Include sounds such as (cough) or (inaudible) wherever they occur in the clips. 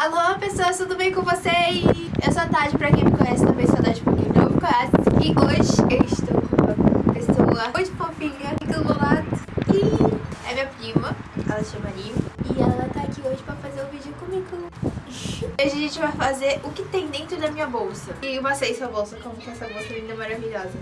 Alô, pessoas, tudo bem com vocês? Eu sou a Tati, pra quem me conhece, também sou a Tati, pra quem não me conhece. E hoje eu estou com uma pessoa muito fofinha aqui do meu lado. E é minha prima, ela se chama Maria. E ela tá aqui hoje pra fazer um vídeo comigo. Hoje a gente vai fazer o que tem dentro da minha bolsa. E passei sua bolsa, como que é essa bolsa linda maravilhosa.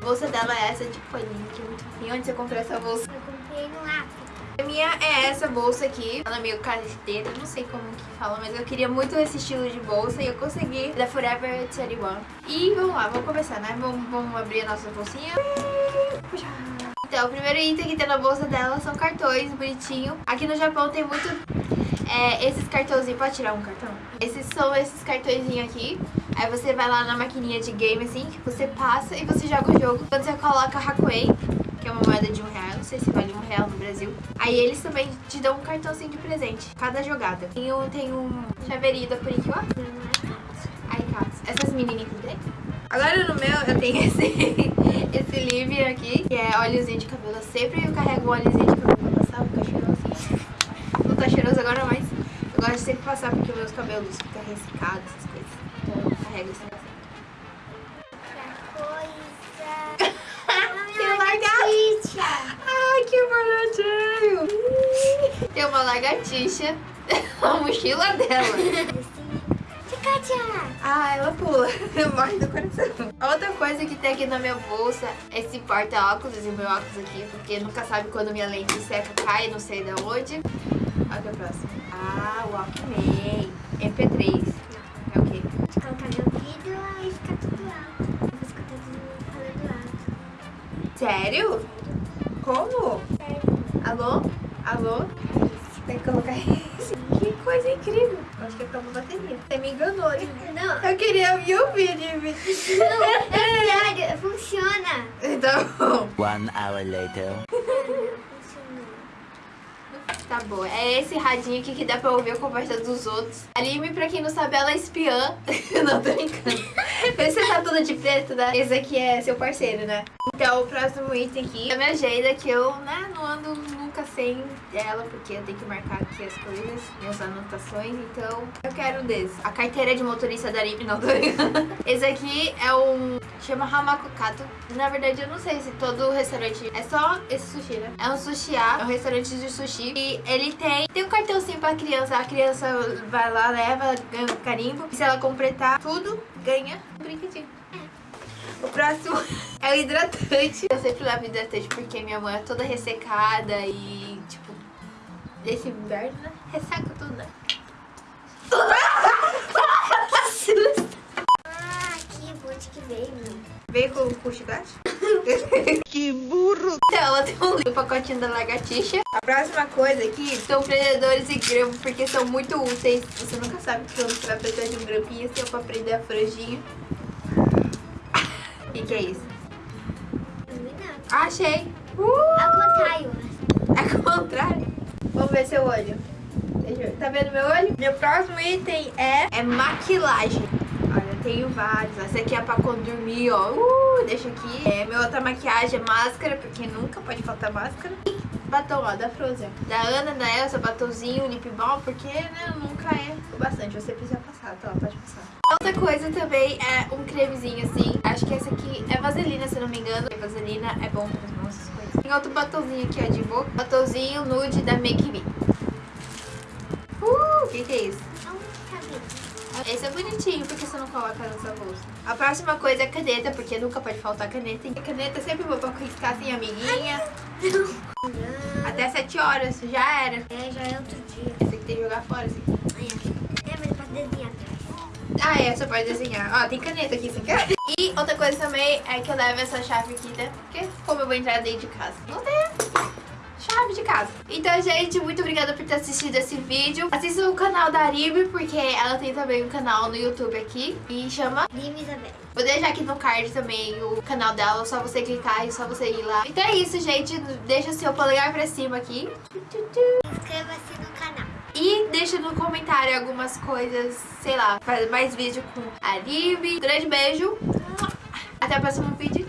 A bolsa dela é essa de paninho, que é muito fofinha. Onde você comprou essa bolsa? Eu comprei no África. A minha é essa bolsa aqui. Ela é meio carteira, não sei como que fala, mas eu queria muito esse estilo de bolsa e eu consegui da Forever 21. E vamos lá, vamos começar, né? Vamos, vamos abrir a nossa bolsinha. Então, o primeiro item que tem na bolsa dela são cartões bonitinho. Aqui no Japão tem muito é, esses cartãozinhos. Pode tirar um cartão? Esses são esses cartõezinhos aqui. Aí você vai lá na maquininha de game assim, você passa e você joga o jogo. Quando você coloca Hakuei, que é uma moeda de um real, não sei se vale um real no Brasil. Aí eles também te dão um cartãozinho de presente, cada jogada. Tem um, tem um chaveirinho da ó. Aí, caso. Essas menininhas aqui dentro. Agora no meu eu tenho (laughs) esse, esse livre aqui, que é óleozinho de cabelo. Eu sempre carrego um óleozinho de cabelo pra passar, fica cheirosinho. Não tá cheiroso agora, mas eu gosto de sempre passar porque meus cabelos ficam ressecados, essas coisas. Então eu carrego esse uma lagartixa. (laughs) A mochila dela. Ah, ela pula. (laughs) Morre do coração. Outra coisa que tem aqui na minha bolsa é esse porta-óculos e meu óculos aqui, porque nunca sabe quando minha lente seca, cai, não sei de onde. Olha que é o próximo. Ah, Walkman. MP3. É o quê? Colocar meu ouvido e ficar tudo alto. Eu vou escutar tudo falando alto. Sério? Como? Sério. Alô? Alô? Colocar (laughs) isso. Que coisa incrível. Acho que é pra uma bateria. Você me enganou, né? Não, Eu queria ouvir o vídeo. não, é verdade, funciona. (laughs) Tá bom. One hour later. (laughs) Funcionou. Tá bom. É esse radinho aqui que dá pra ouvir a conversa dos outros. A Lime, pra quem não sabe, ela é espiã. não, tô brincando. (laughs) Você tá toda de preto, né? Esse aqui é seu parceiro, né? Então, o próximo item aqui é a minha agenda, que eu, né, não ando nunca sem ela, porque eu tenho que marcar aqui as coisas, minhas anotações, então eu quero um desses. A carteira de motorista da Lime, não tô. (laughs) Esse aqui é um... chama Hamakukato. Na verdade, eu não sei se todo restaurante... É só esse sushi, né? É um sushi é um restaurante de sushi. E ele tem... Tem um cartãozinho pra criança. A criança vai lá, leva, ganha um carimbo. E se ela completar tudo, ganha um brinquedinho. O próximo (laughs) é o hidratante. Eu sempre levo hidratante porque minha mãe é toda ressecada e, tipo, desse inverno, né? Resseca tudo, né? (laughs) Ah, aqui, bote que veio. Veio com, com chiclete? (laughs) Ela tem um livro, pacotinho da lagartixa. A próxima coisa aqui são prendedores e grampos, porque são muito úteis. Você nunca sabe quando você vai precisar de um grampinho seu pra prender a franjinha. O (laughs) que, que é isso? Achei! Uh! Ao contrário. É contrário. Vamos ver seu olho. Tá vendo meu olho? Meu próximo item é, é maquilagem. Tenho vários. Essa aqui é pra quando dormir, ó. Uh, deixa aqui. É, minha outra maquiagem é máscara, porque nunca pode faltar máscara. E batom, ó, da Frozen. Da Ana, da Elsa, batomzinho, lip balm, porque, né, nunca é o bastante. Você precisa passar, tá? Pode passar. Outra coisa também é um cremezinho assim. Acho que esse aqui é vaselina, se não me engano. E vaselina é bom para as nossas coisas. Tem outro batomzinho aqui, ó, de boca. Batomzinho nude da Make Me. Esse é bonitinho, porque você não coloca na sua bolsa. A próxima coisa é caneta, porque nunca pode faltar caneta. E caneta é sempre boa pra riscar assim, amiguinha. (laughs) Até 7 horas, já era. É, já é outro dia. Esse aqui tem que jogar fora, assim. É, mas posso desenhar. Ah, é, você pode desenhar. Ó, tem caneta aqui, você quer? (laughs) E outra coisa também é que eu levo essa chave aqui, né? Porque como eu vou entrar dentro de casa? Não tem de casa. Então, gente, muito obrigada por ter assistido esse vídeo. Assista o canal da Aribe, porque ela tem também um canal no YouTube aqui. E chama... Lima Isabel. Vou deixar aqui no card também o canal dela, só você clicar e só você ir lá. Então é isso, gente. Deixa o seu polegar pra cima aqui. Inscreva-se no canal. E deixa no comentário algumas coisas, sei lá, fazer mais vídeo com a Aribe. Grande beijo. Até o próximo vídeo.